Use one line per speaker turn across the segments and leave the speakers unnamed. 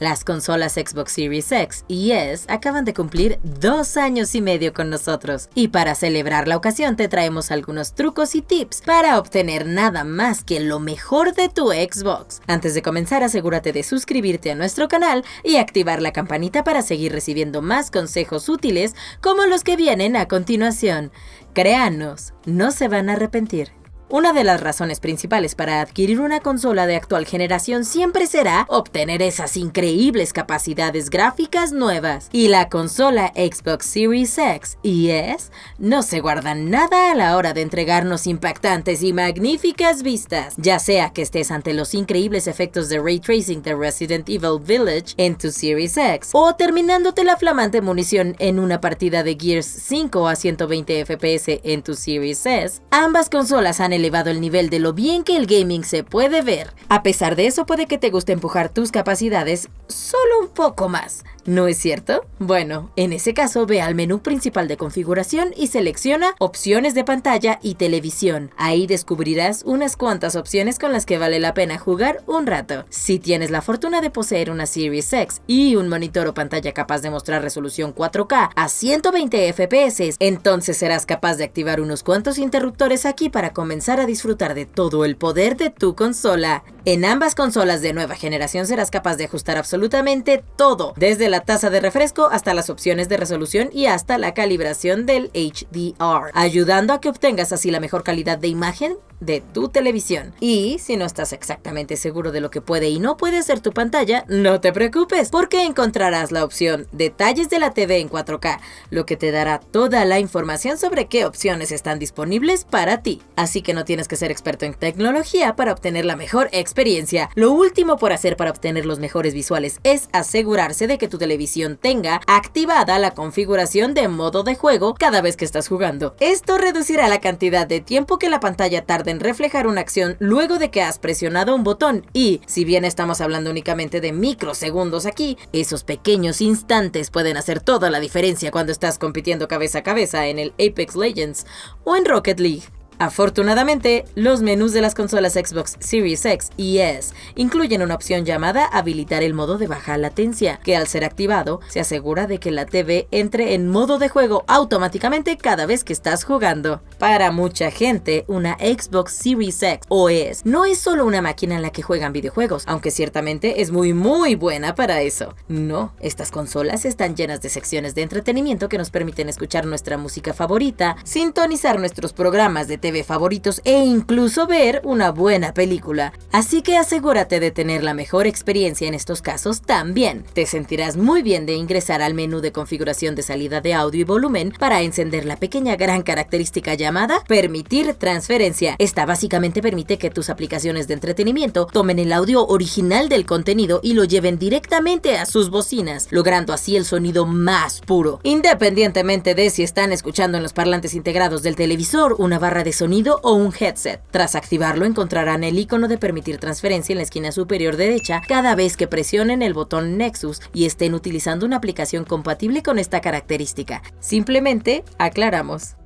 Las consolas Xbox Series X y S acaban de cumplir dos años y medio con nosotros, y para celebrar la ocasión te traemos algunos trucos y tips para obtener nada más que lo mejor de tu Xbox. Antes de comenzar asegúrate de suscribirte a nuestro canal y activar la campanita para seguir recibiendo más consejos útiles como los que vienen a continuación. Créanos, no se van a arrepentir. Una de las razones principales para adquirir una consola de actual generación siempre será obtener esas increíbles capacidades gráficas nuevas. Y la consola Xbox Series X y S no se guardan nada a la hora de entregarnos impactantes y magníficas vistas, ya sea que estés ante los increíbles efectos de ray tracing de Resident Evil Village en tu Series X o terminándote la flamante munición en una partida de Gears 5 a 120 FPS en tu Series S. Ambas consolas han elevado el nivel de lo bien que el gaming se puede ver. A pesar de eso puede que te guste empujar tus capacidades solo un poco más. ¿No es cierto? Bueno, en ese caso ve al menú principal de configuración y selecciona opciones de pantalla y televisión. Ahí descubrirás unas cuantas opciones con las que vale la pena jugar un rato. Si tienes la fortuna de poseer una Series X y un monitor o pantalla capaz de mostrar resolución 4K a 120 FPS, entonces serás capaz de activar unos cuantos interruptores aquí para comenzar a disfrutar de todo el poder de tu consola. En ambas consolas de nueva generación serás capaz de ajustar absolutamente todo, desde la tasa de refresco hasta las opciones de resolución y hasta la calibración del HDR, ayudando a que obtengas así la mejor calidad de imagen de tu televisión. Y si no estás exactamente seguro de lo que puede y no puede ser tu pantalla, no te preocupes, porque encontrarás la opción Detalles de la TV en 4K, lo que te dará toda la información sobre qué opciones están disponibles para ti. Así que no tienes que ser experto en tecnología para obtener la mejor experiencia. Lo último por hacer para obtener los mejores visuales es asegurarse de que tu televisión tenga activada la configuración de modo de juego cada vez que estás jugando. Esto reducirá la cantidad de tiempo que la pantalla tarda en reflejar una acción luego de que has presionado un botón y, si bien estamos hablando únicamente de microsegundos aquí, esos pequeños instantes pueden hacer toda la diferencia cuando estás compitiendo cabeza a cabeza en el Apex Legends o en Rocket League. Afortunadamente, los menús de las consolas Xbox Series X y S incluyen una opción llamada habilitar el modo de baja latencia, que al ser activado se asegura de que la TV entre en modo de juego automáticamente cada vez que estás jugando. Para mucha gente, una Xbox Series X o S no es solo una máquina en la que juegan videojuegos, aunque ciertamente es muy muy buena para eso. No, estas consolas están llenas de secciones de entretenimiento que nos permiten escuchar nuestra música favorita, sintonizar nuestros programas de TV favoritos e incluso ver una buena película. Así que asegúrate de tener la mejor experiencia en estos casos también. Te sentirás muy bien de ingresar al menú de configuración de salida de audio y volumen para encender la pequeña gran característica llamada Permitir transferencia. Esta básicamente permite que tus aplicaciones de entretenimiento tomen el audio original del contenido y lo lleven directamente a sus bocinas, logrando así el sonido más puro, independientemente de si están escuchando en los parlantes integrados del televisor, una barra de sonido o un headset. Tras activarlo encontrarán el icono de permitir transferencia en la esquina superior derecha cada vez que presionen el botón Nexus y estén utilizando una aplicación compatible con esta característica. Simplemente aclaramos.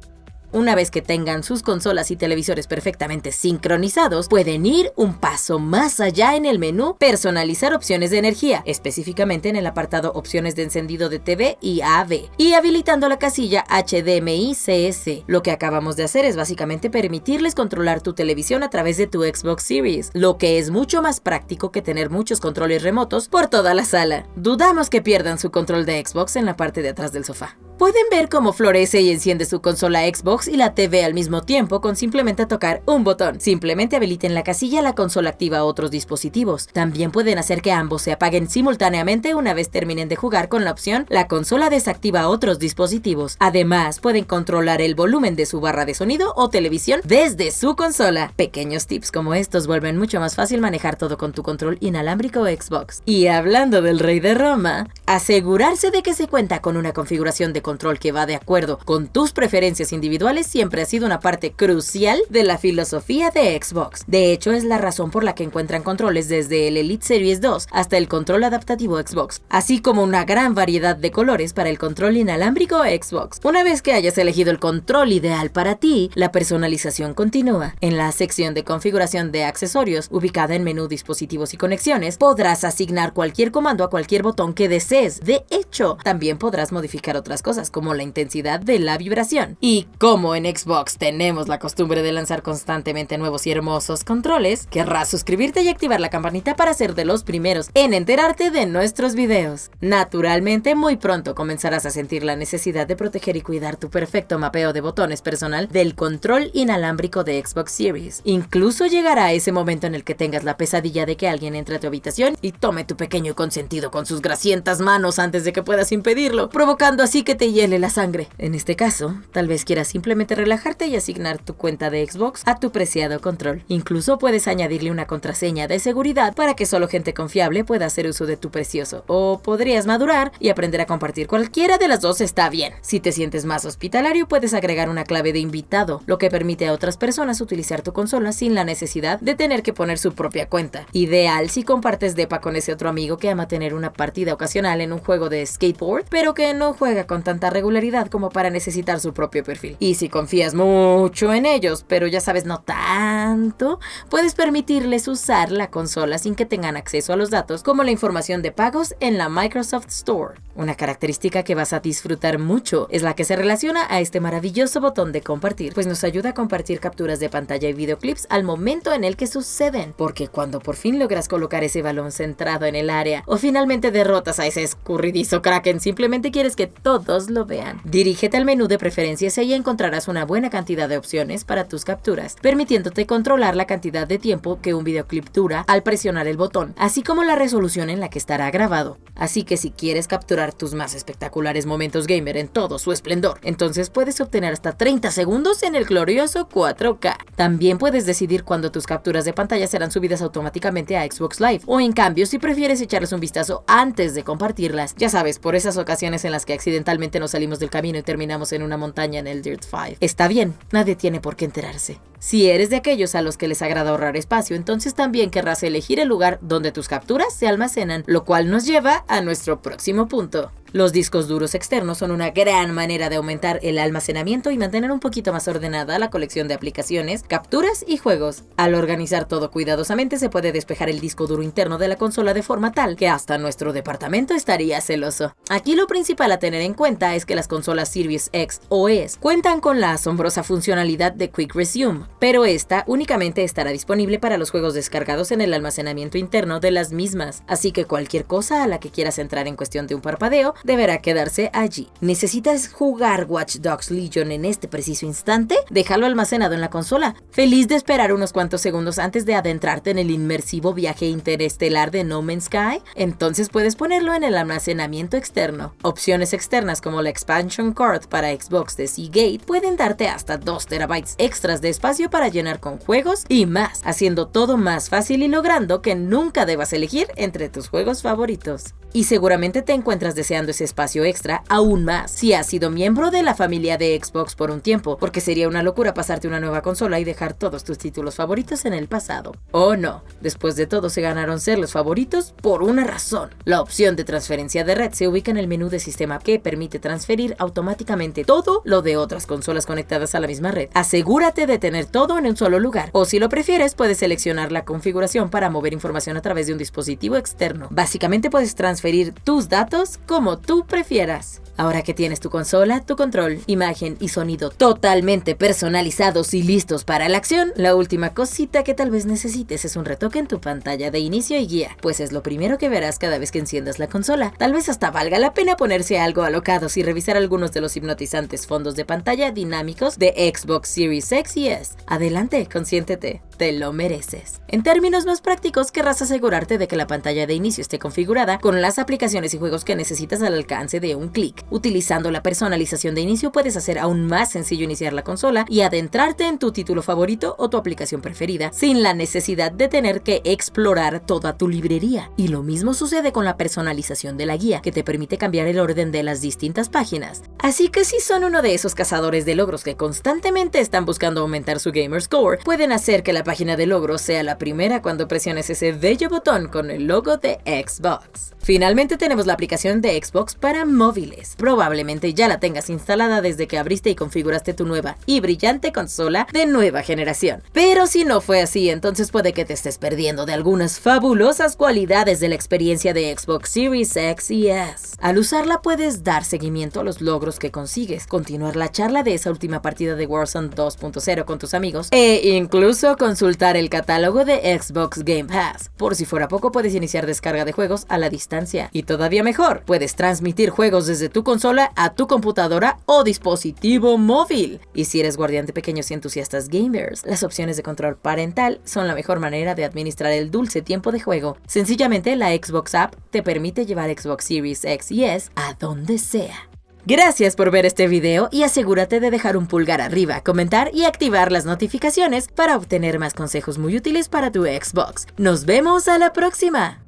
Una vez que tengan sus consolas y televisores perfectamente sincronizados, pueden ir un paso más allá en el menú Personalizar opciones de energía, específicamente en el apartado Opciones de encendido de TV y AV, y habilitando la casilla HDMI CS. Lo que acabamos de hacer es básicamente permitirles controlar tu televisión a través de tu Xbox Series, lo que es mucho más práctico que tener muchos controles remotos por toda la sala. Dudamos que pierdan su control de Xbox en la parte de atrás del sofá. Pueden ver cómo florece y enciende su consola Xbox y la TV al mismo tiempo con simplemente tocar un botón. Simplemente habiliten la casilla la consola activa otros dispositivos. También pueden hacer que ambos se apaguen simultáneamente una vez terminen de jugar con la opción la consola desactiva otros dispositivos. Además, pueden controlar el volumen de su barra de sonido o televisión desde su consola. Pequeños tips como estos vuelven mucho más fácil manejar todo con tu control inalámbrico Xbox. Y hablando del rey de Roma, Asegurarse de que se cuenta con una configuración de control que va de acuerdo con tus preferencias individuales siempre ha sido una parte crucial de la filosofía de Xbox. De hecho, es la razón por la que encuentran controles desde el Elite Series 2 hasta el control adaptativo Xbox, así como una gran variedad de colores para el control inalámbrico Xbox. Una vez que hayas elegido el control ideal para ti, la personalización continúa. En la sección de configuración de accesorios, ubicada en menú dispositivos y conexiones, podrás asignar cualquier comando a cualquier botón que desees de hecho, también podrás modificar otras cosas como la intensidad de la vibración. Y como en Xbox tenemos la costumbre de lanzar constantemente nuevos y hermosos controles, querrás suscribirte y activar la campanita para ser de los primeros en enterarte de nuestros videos. Naturalmente, muy pronto comenzarás a sentir la necesidad de proteger y cuidar tu perfecto mapeo de botones personal del control inalámbrico de Xbox Series. Incluso llegará ese momento en el que tengas la pesadilla de que alguien entre a tu habitación y tome tu pequeño consentido con sus grasientas manos antes de que puedas impedirlo, provocando así que te hiele la sangre. En este caso, tal vez quieras simplemente relajarte y asignar tu cuenta de Xbox a tu preciado control. Incluso puedes añadirle una contraseña de seguridad para que solo gente confiable pueda hacer uso de tu precioso. O podrías madurar y aprender a compartir. Cualquiera de las dos está bien. Si te sientes más hospitalario, puedes agregar una clave de invitado, lo que permite a otras personas utilizar tu consola sin la necesidad de tener que poner su propia cuenta. Ideal si compartes DEPA con ese otro amigo que ama tener una partida ocasional en un juego de skateboard, pero que no juega con tanta regularidad como para necesitar su propio perfil. Y si confías mucho en ellos, pero ya sabes no tanto, puedes permitirles usar la consola sin que tengan acceso a los datos como la información de pagos en la Microsoft Store. Una característica que vas a disfrutar mucho es la que se relaciona a este maravilloso botón de compartir, pues nos ayuda a compartir capturas de pantalla y videoclips al momento en el que suceden, porque cuando por fin logras colocar ese balón centrado en el área o finalmente derrotas a ese escurridizo Kraken, simplemente quieres que todos lo vean. Dirígete al menú de preferencias y ahí encontrarás una buena cantidad de opciones para tus capturas, permitiéndote controlar la cantidad de tiempo que un videoclip dura al presionar el botón, así como la resolución en la que estará grabado. Así que si quieres capturar tus más espectaculares momentos gamer en todo su esplendor, entonces puedes obtener hasta 30 segundos en el glorioso 4K. También puedes decidir cuándo tus capturas de pantalla serán subidas automáticamente a Xbox Live, o en cambio si prefieres echarles un vistazo antes de compartir ya sabes, por esas ocasiones en las que accidentalmente nos salimos del camino y terminamos en una montaña en el Dirt 5. Está bien, nadie tiene por qué enterarse. Si eres de aquellos a los que les agrada ahorrar espacio, entonces también querrás elegir el lugar donde tus capturas se almacenan, lo cual nos lleva a nuestro próximo punto. Los discos duros externos son una gran manera de aumentar el almacenamiento y mantener un poquito más ordenada la colección de aplicaciones, capturas y juegos. Al organizar todo cuidadosamente se puede despejar el disco duro interno de la consola de forma tal que hasta nuestro departamento estaría celoso. Aquí lo principal a tener en cuenta es que las consolas Series X o S cuentan con la asombrosa funcionalidad de Quick Resume, pero esta únicamente estará disponible para los juegos descargados en el almacenamiento interno de las mismas, así que cualquier cosa a la que quieras entrar en cuestión de un parpadeo deberá quedarse allí. ¿Necesitas jugar Watch Dogs Legion en este preciso instante? Déjalo almacenado en la consola. Feliz de esperar unos cuantos segundos antes de adentrarte en el inmersivo viaje interestelar de No Man's Sky. Entonces puedes ponerlo en el almacenamiento externo. Opciones externas como la Expansion Card para Xbox de Seagate pueden darte hasta 2 terabytes extras de espacio para llenar con juegos y más, haciendo todo más fácil y logrando que nunca debas elegir entre tus juegos favoritos. Y seguramente te encuentras deseando ese espacio extra aún más si has sido miembro de la familia de Xbox por un tiempo, porque sería una locura pasarte una nueva consola y dejar todos tus títulos favoritos en el pasado. O no, después de todo se ganaron ser los favoritos por una razón. La opción de transferencia de red se ubica en el menú de sistema que permite transferir automáticamente todo lo de otras consolas conectadas a la misma red. Asegúrate de tener todo en un solo lugar, o si lo prefieres puedes seleccionar la configuración para mover información a través de un dispositivo externo. Básicamente puedes transferir tus datos como tú prefieras. Ahora que tienes tu consola, tu control, imagen y sonido totalmente personalizados y listos para la acción, la última cosita que tal vez necesites es un retoque en tu pantalla de inicio y guía, pues es lo primero que verás cada vez que enciendas la consola. Tal vez hasta valga la pena ponerse algo alocados y revisar algunos de los hipnotizantes fondos de pantalla dinámicos de Xbox Series X y S. Adelante, consiéntete. Te lo mereces. En términos más prácticos, querrás asegurarte de que la pantalla de inicio esté configurada con las aplicaciones y juegos que necesitas al alcance de un clic. Utilizando la personalización de inicio puedes hacer aún más sencillo iniciar la consola y adentrarte en tu título favorito o tu aplicación preferida, sin la necesidad de tener que explorar toda tu librería. Y lo mismo sucede con la personalización de la guía, que te permite cambiar el orden de las distintas páginas. Así que si son uno de esos cazadores de logros que constantemente están buscando aumentar su gamer score, pueden hacer que la página de logros sea la primera cuando presiones ese bello botón con el logo de Xbox. Finalmente tenemos la aplicación de Xbox para móviles. Probablemente ya la tengas instalada desde que abriste y configuraste tu nueva y brillante consola de nueva generación. Pero si no fue así, entonces puede que te estés perdiendo de algunas fabulosas cualidades de la experiencia de Xbox Series X y S. Al usarla puedes dar seguimiento a los logros que consigues, continuar la charla de esa última partida de Warzone 2.0 con tus amigos e incluso consultar el catálogo de Xbox Game Pass. Por si fuera poco, puedes iniciar descarga de juegos a la distancia. Y todavía mejor, puedes transmitir juegos desde tu consola a tu computadora o dispositivo móvil. Y si eres guardián de pequeños y entusiastas gamers, las opciones de control parental son la mejor manera de administrar el dulce tiempo de juego. Sencillamente, la Xbox App te permite llevar Xbox Series X y S a donde sea. Gracias por ver este video y asegúrate de dejar un pulgar arriba, comentar y activar las notificaciones para obtener más consejos muy útiles para tu Xbox. ¡Nos vemos a la próxima!